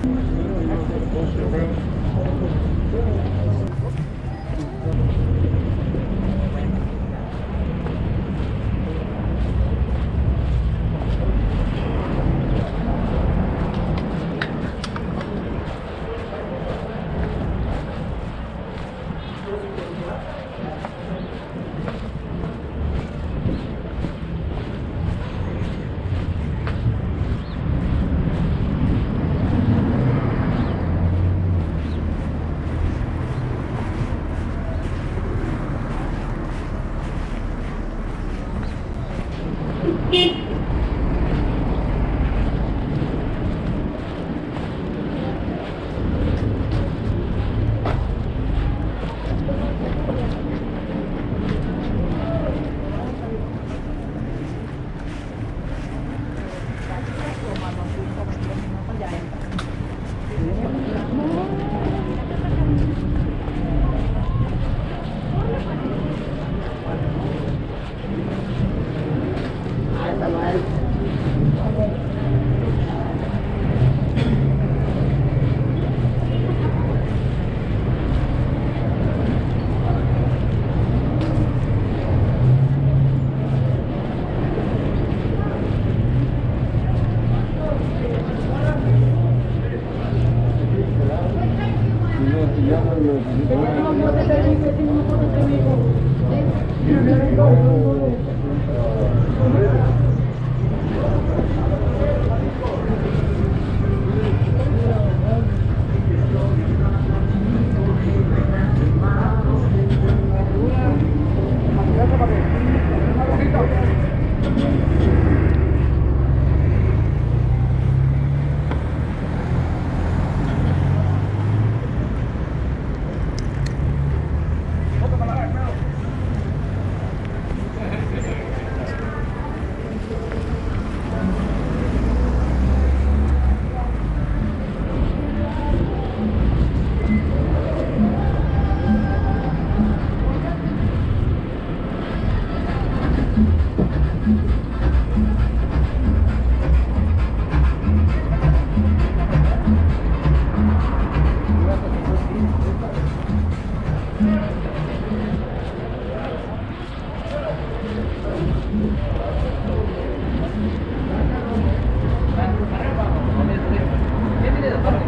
Thank you. Beep. Thank you.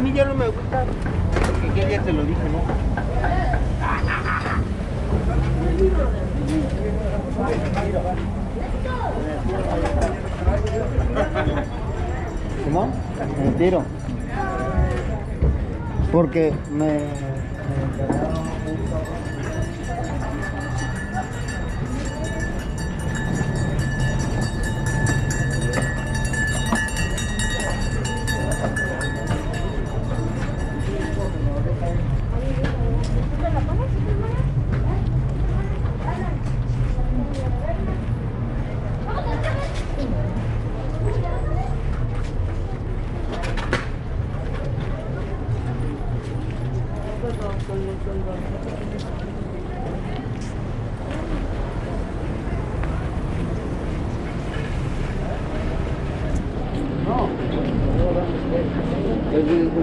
Mí ya no me gusta. Porque ya, te lo dije, ¿no? ¿Cómo? Me tiro. Porque me... me